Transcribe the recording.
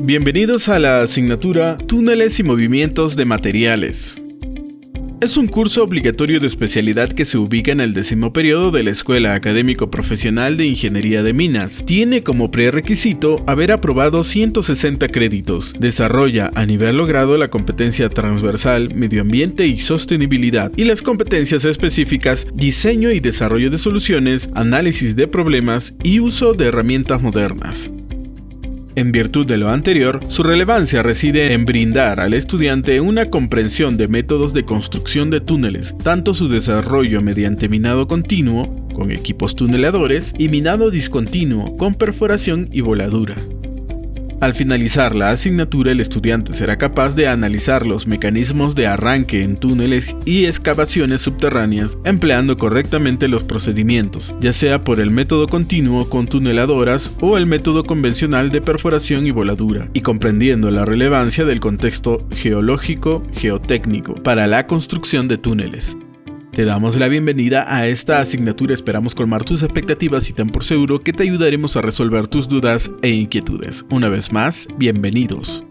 Bienvenidos a la asignatura Túneles y Movimientos de Materiales. Es un curso obligatorio de especialidad que se ubica en el décimo periodo de la Escuela Académico Profesional de Ingeniería de Minas. Tiene como prerequisito haber aprobado 160 créditos. Desarrolla a nivel logrado la competencia transversal, medio ambiente y sostenibilidad y las competencias específicas diseño y desarrollo de soluciones, análisis de problemas y uso de herramientas modernas. En virtud de lo anterior, su relevancia reside en brindar al estudiante una comprensión de métodos de construcción de túneles, tanto su desarrollo mediante minado continuo, con equipos tuneladores, y minado discontinuo, con perforación y voladura. Al finalizar la asignatura, el estudiante será capaz de analizar los mecanismos de arranque en túneles y excavaciones subterráneas empleando correctamente los procedimientos, ya sea por el método continuo con tuneladoras o el método convencional de perforación y voladura, y comprendiendo la relevancia del contexto geológico geotécnico para la construcción de túneles. Te damos la bienvenida a esta asignatura, esperamos colmar tus expectativas y ten por seguro que te ayudaremos a resolver tus dudas e inquietudes. Una vez más, bienvenidos.